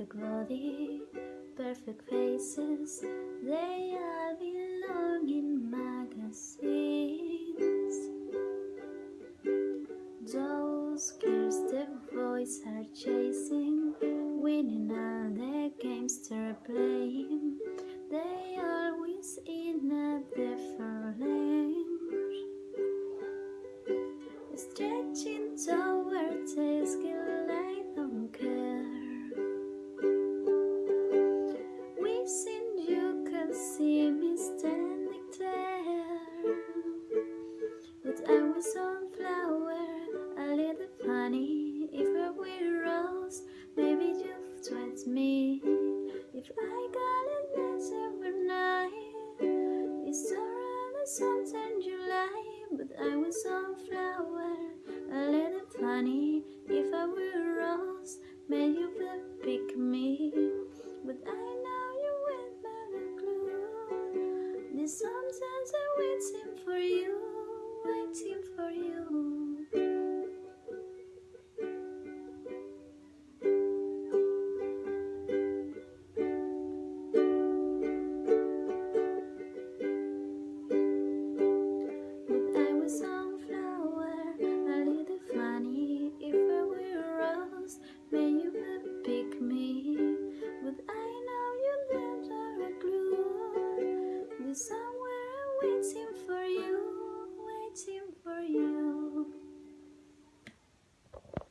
fake faces, they all belong in magazines. Those girls the boys are chasing, winning all the games they're playing. They are always in a different lane, sometimes lie, but I was sunflower, a little funny. If I were rose, maybe you For you.